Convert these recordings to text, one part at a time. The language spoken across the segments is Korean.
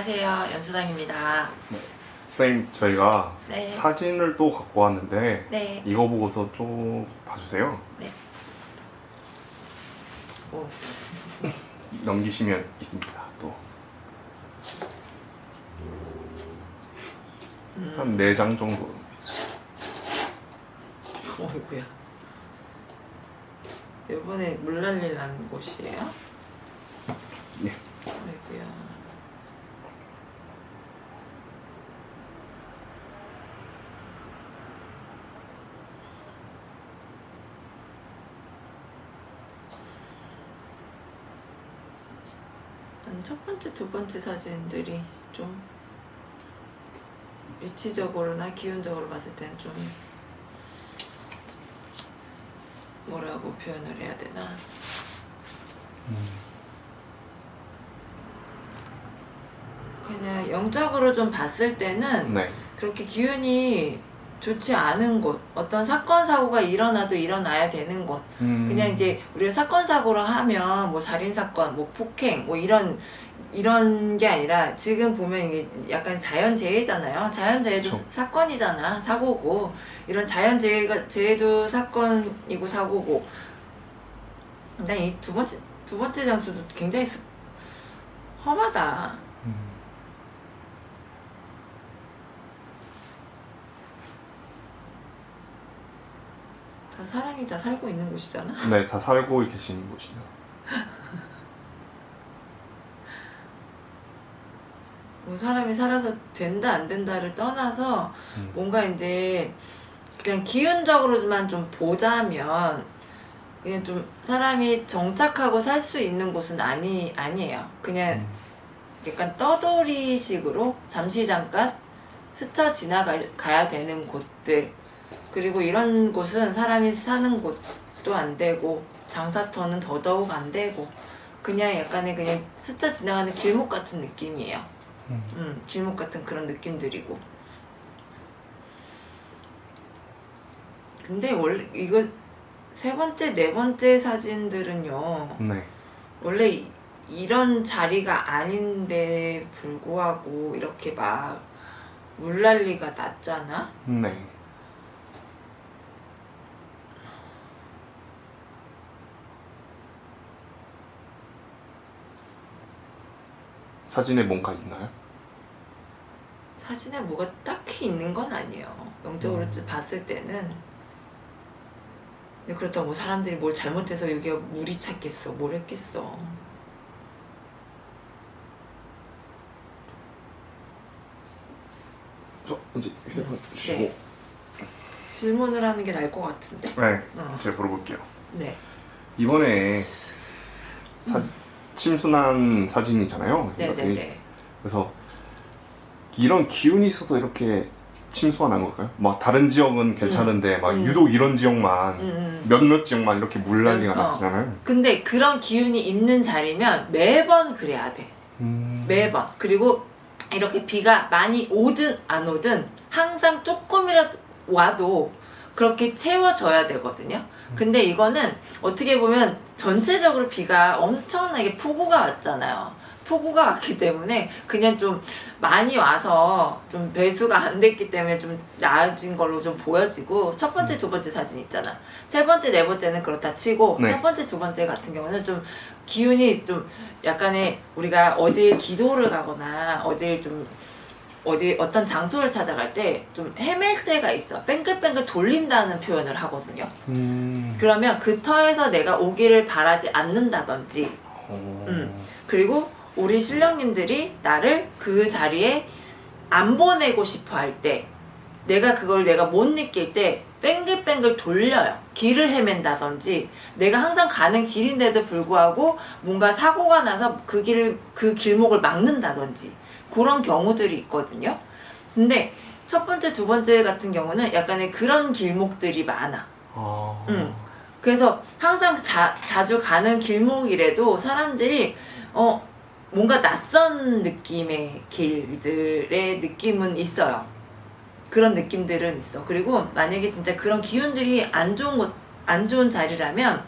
안녕하세요. 연수당입니다. 선생님 저희가 네. 사진을 또 갖고 왔는데 네. 이거 보고서 좀 봐주세요 네. 오. 넘기시면 있습니다 또한 음. 네장 정도 있어요 어이구야. 이번에 물난리 난 곳이에요? 예. 어이구야. 난첫 번째, 두 번째 사진들이 좀 위치적으로나 기운적으로 봤을 때는 좀 뭐라고 표현을 해야 되나? 그냥 영적으로 좀 봤을 때는 네. 그렇게 기운이 좋지 않은 곳, 어떤 사건 사고가 일어나도 일어나야 되는 곳, 음. 그냥 이제 우리가 사건 사고로 하면 뭐 살인 사건, 뭐 폭행, 뭐 이런 이런 게 아니라 지금 보면 이게 약간 자연재해잖아요. 자연재해도 그쵸. 사건이잖아, 사고고 이런 자연재해가 재해도 사건이고 사고고. 난이두 번째 두 번째 장소도 굉장히 습- 험하다. 다 사람이 다 살고 있는 곳이잖아. 네, 다 살고 계시는 곳이요 뭐 사람이 살아서 된다 안 된다를 떠나서 음. 뭔가 이제 그냥 기운적으로만 좀 보자면 그냥 좀 사람이 정착하고 살 수 있는 곳은 아니 아니에요. 그냥 음. 약간 떠돌이식으로 잠시 잠깐 스쳐 지나가야 되는 곳들 그리고 이런 곳은 사람이 사는 곳도 안 되고 장사터는 더더욱 안 되고 그냥 약간의 그냥 스쳐 지나가는 길목 같은 느낌이에요. 음. 음, 길목 같은 그런 느낌들이고. 근데 원래 이거 세 번째, 네 번째 사진들은요. 네. 원래 이, 이런 자리가 아닌데 불구하고 이렇게 막 물난리가 났잖아. 네. 사진에 뭔가 있나요? 사진에 뭐가 딱히 있는 건 아니에요. 영적으로 음. 봤을 때는. 근데 그렇다고 뭐 사람들이 뭘 잘못해서 여기가 물이 찼겠어, 뭘 했겠어. 저 이제 휴대폰 주시고 네. 질문을 하는 게 나을 것 같은데. 네, 어. 제가 물어볼게요. 네. 이번에 사, 음. 침순한 사진이잖아요. 네네네. 그래서 이런 기운이 있어서 이렇게 침수가 난 걸까요? 막 다른 지역은 괜찮은데 막 음. 유독 이런 지역만 음, 음. 몇몇 지역만 이렇게 물난리가 어. 났잖아요. 근데 그런 기운이 있는 자리면 매번 그래야 돼. 음. 매번. 그리고 이렇게 비가 많이 오든 안 오든 항상 조금이라도 와도 그렇게 채워져야 되거든요. 근데 이거는 어떻게 보면 전체적으로 비가 엄청나게 폭우가 왔잖아요. 폭우가 왔기 때문에 그냥 좀 많이 와서 좀 배수가 안 됐기 때문에 좀 나아진 걸로 좀 보여지고 첫 번째, 두 번째 사진 있잖아. 세 번째, 네 번째는 그렇다 치고 네. 첫 번째, 두 번째 같은 경우는 좀 기운이 좀 약간의 우리가 어디 기도를 가거나 어디 좀 어디 어떤 장소를 찾아갈 때 좀 헤맬 때가 있어. 뺑글뺑글 돌린다는 표현을 하거든요. 음. 그러면 그 터에서 내가 오기를 바라지 않는다든지 어. 음. 그리고 우리 신령님들이 나를 그 자리에 안 보내고 싶어 할 때 내가 그걸 내가 못 느낄 때 뺑글뺑글 돌려요. 길을 헤맨다든지 내가 항상 가는 길인데도 불구하고 뭔가 사고가 나서 그 길을 그 길목을 막는다든지 그런 경우들이 있거든요. 근데 첫 번째, 두 번째 같은 경우는 약간의 그런 길목들이 많아. 아. 음. 그래서 항상 자, 자주 가는 길목이라도 사람들이 어 뭔가 낯선 느낌의 길들의 느낌은 있어요. 그런 느낌들은 있어. 그리고 만약에 진짜 그런 기운들이 안 좋은 곳, 안 좋은 자리라면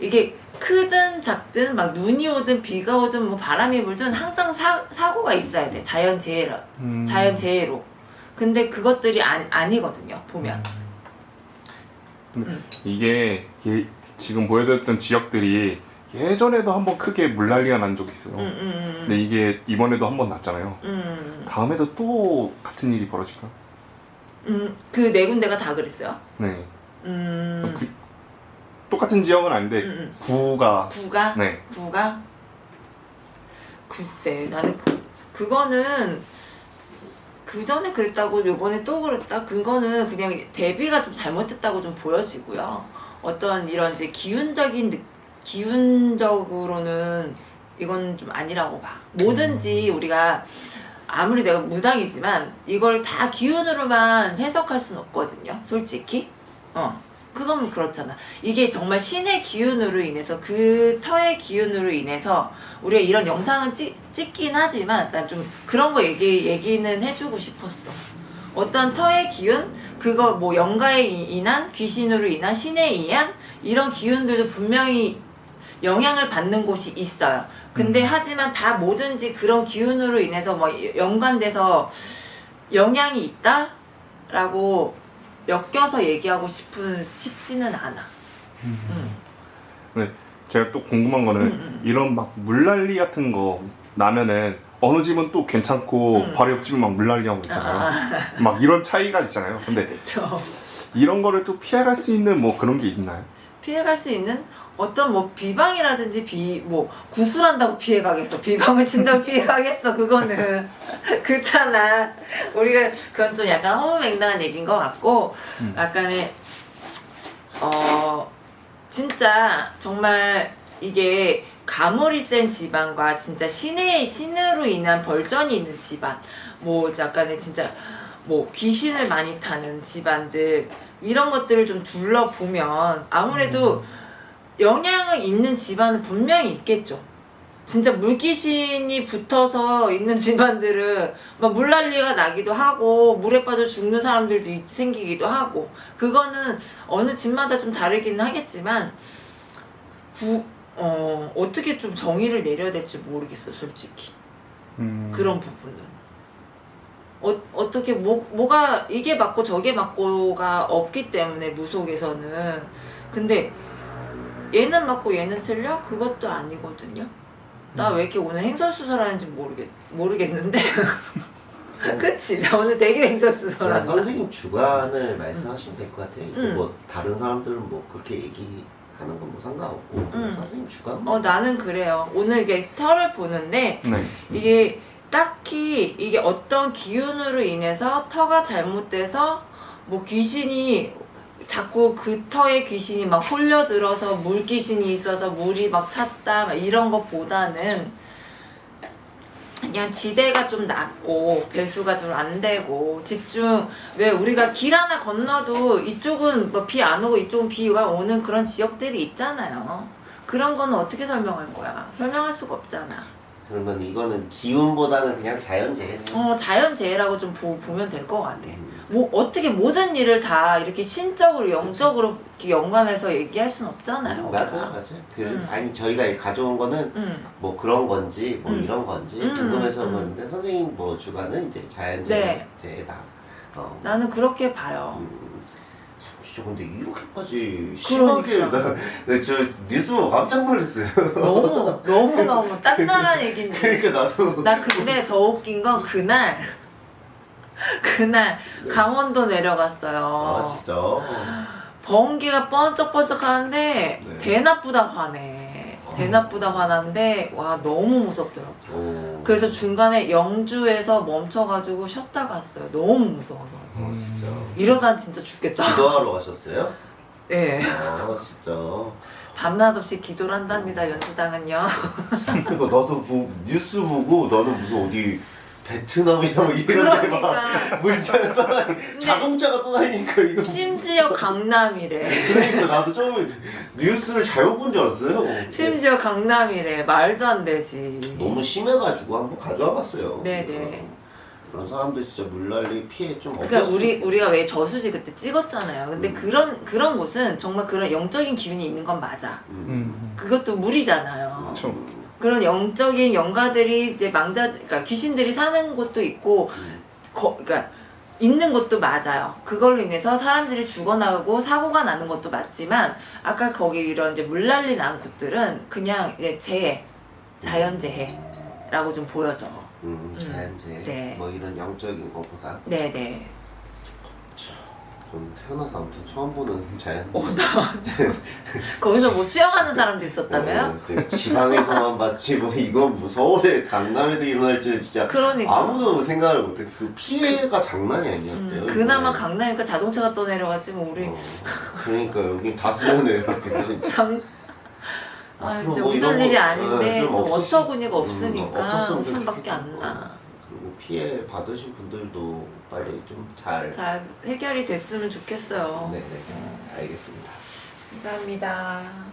이게 크든 작든 막 눈이 오든 비가 오든 뭐 바람이 불든 항상 사, 사고가 있어야 돼 자연재해로 음. 자연재해로 근데 그것들이 안, 아니거든요 보면 근데 음. 이게 예- 지금 보여드렸던 지역들이 예전에도 한번 크게 물난리가 난 적이 있어요. 음, 음, 근데 이게 이번에도 한번 났잖아요. 음, 다음에도 또 같은 일이 벌어질까? 음, 그 네 군데가 다 그랬어요 네. 음, 그- 똑같은 지역은 아닌데 음, 음. 구가. 구가? 네. 구가? 글쎄 나는 그 그거는 그 전에 그랬다고 요번에 또 그랬다? 그거는 그냥 대비가 좀 잘못했다고 좀 보여지고요. 어떤 이런 이제 기운적인 느- 기운적으로는 이건 좀 아니라고 봐. 뭐든지 우리가 아무리 내가 무당이지만 이걸 다 기운으로만 해석할 순 없거든요 솔직히. 어 그건 그렇잖아 이게 정말 신의 기운으로 인해서 그 터의 기운으로 인해서 우리가 이런 영상은 찍, 찍긴 하지만 난 좀 그런 거 얘기, 얘기는 해주고 싶었어 어떤 터의 기운 그거 뭐 영가에 이- 인한 귀신으로 인한 신에 의한 이런 기운들도 분명히 영향을 받는 곳이 있어요 근데 음. 하지만 다 뭐든지 그런 기운으로 인해서 뭐 연관돼서 영향이 있다? 라고 엮여서 얘기하고 싶은 싶지는 않아. 음. 제가 또 궁금한 거는 음, 음. 이런 막 물난리 같은 거 나면은 어느 집은 또 괜찮고 음. 바로 옆집은 막 물난리 하고 있잖아요. 아, 막 이런 차이가 있잖아요. 근데 그렇죠. 이런 거를 또 피해갈 수 있는 뭐 그런 게 있나요? 피해갈 수 있는 어떤 뭐 비방이라든지 비 뭐 구술한다고 피해가겠어. 비방을 친다고 피해가겠어. 그거는 그렇잖아. 우리가 그건 좀 약간 허무맹랑한 얘기인 것 같고 음. 약간의 어 진짜 정말 이게 가물이 센 집안과 진짜 신의 신으로 인한 벌전이 있는 집안 뭐 약간의 진짜 뭐 귀신을 많이 타는 집안들 이런 것들을 좀 둘러보면 아무래도 영향을 있는 집안은 분명히 있겠죠. 진짜 물귀신이 붙어서 있는 집안들은 막 물난리가 나기도 하고 물에 빠져 죽는 사람들도 있- 생기기도 하고 그거는 어느 집마다 좀 다르기는 하겠지만 부, 어, 어떻게 좀 정의를 내려야 될지 모르겠어 솔직히 음. 그런 부분은 어, 어떻게 뭐, 뭐가 이게 맞고 저게 맞고가 없기 때문에 무속에서는 근데 얘는 맞고 얘는 틀려? 그것도 아니거든요 나 왜 이렇게 오늘 행설수설하는지 모르겠, 모르겠는데 그치? 나 오늘 되게 그냥 행설수설한다 선생님 주관을 말씀하시면 될 것 같아요. 음. 뭐 다른 사람들은 뭐 그렇게 얘기 하는 건 뭐 상관없고 음. 선생님 주관. 어 나는 그래요 오늘 이게 털을 보는데 네. 이게 딱히 이게 어떤 기운으로 인해서 터가 잘못돼서 뭐 귀신이 자꾸 그 터에 귀신이 막 홀려들어서 물 귀신이 있어서 물이 막 찼다 막 이런 것보다는 그냥 지대가 좀 낮고 배수가 좀 안 되고 집중 왜 우리가 길 하나 건너도 이쪽은 뭐 비 안 오고 이쪽은 비가 오는 그런 지역들이 있잖아요. 그런 거는 어떻게 설명할 거야? 설명할 수가 없잖아. 그러면 이거는 기운보다는 그냥 자연재해네요. 어, 자연재해라고 좀 보, 보면 될 것 같아. 음. 뭐, 어떻게 모든 일을 다 이렇게 신적으로, 영적으로 이렇게 연관해서 얘기할 순 없잖아요. 맞아 우리가. 맞아. 그 음. 아니 저희가 가져온 거는 응, 뭐 그런 건지 뭐 음. 이런 건지 음, 궁금해서 음. 그런데 선생님 뭐 주관은 이제 네. 자연재해다. 어. 나는 그렇게 봐요. 진짜 근데 이렇게까지 심하게 그러니까. 나저 뉴스 보고 깜짝 놀랐어요. 너무, 너무, 너무 딴나란 얘기인데. 그러니까 나도 나 근데 더 웃긴 건 그날, 그날 강원도 내려갔어요. 아 진짜. 번개가 번쩍번쩍 하는데 네. 대낮보다 화내. 어. 대낮보다 화나는데 와 너무 무섭더라고. 오. 그래서 중간에 영주에서 멈춰가지고 쉬었다 갔어요. 너무 무서워서. 어, 진짜. 이러다 진짜 죽겠다. 기도하러 가셨어요? 예. 아 진짜. 밤낮 없이 기도를 한답니다. 연수당은요. 그러니까 나도 뭐 뉴스 보고 나는 무슨 어디 베트남이나 뭐 이런 데막 그러니까 물자가 떠다니 자동차가 떠다니니까 이거 심지어 강남이래. 그러니까 나도 처음에 뉴스를 잘못 본 줄 알았어요. 심지어 강남이래. 말도 안 되지. 너무 심해가지고 한번 가져와 봤어요. 네네. 그런 사람들 진짜 물난리 피해 좀 그러니까 우리 우리가 왜 저수지 그때 찍었잖아요. 근데 음. 그런 그런 곳은 정말 그런 영적인 기운이 있는 건 맞아. 음. 음. 그것도 물이잖아요. 그쵸. 그런 영적인 영가들이 이제 망자, 그러니까 귀신들이 사는 곳도 있고, 음. 거, 그러니까 있는 것도 맞아요. 그걸로 인해서 사람들이 죽어나가고 사고가 나는 것도 맞지만 아까 거기 이런 이제 물난리 난 곳들은 그냥 이제 재해, 자연재해라고 좀 보여져. 음, 자연재해 네. 뭐 이런 영적인 것보다 네네. 좀 태어나서 아무튼 처음 보는 자연 어, 나 거기서 뭐 수영하는 사람도 있었다며요? 어, 이제 지방에서만 봤지 뭐 이건 뭐 서울에 강남에서 일어날 줄은 진짜 그러니까. 아무도 생각을 못해 그 피해가 장난이 아니었대요 음, 그나마. 강남이니까 자동차가 떠내려가지 뭐 우리 어, 그러니까 여기 다 쓰고 내려갔겠어 진짜 장 아, 이제 뭐 웃을 일이 아닌데 예, 좀 어처구니가 음, 없으니까 없었으면 웃음밖에. 안 나. 피해 받으신 분들도 빨리 좀잘 잘 해결이 됐으면 좋겠어요. 네네 알겠습니다 감사합니다.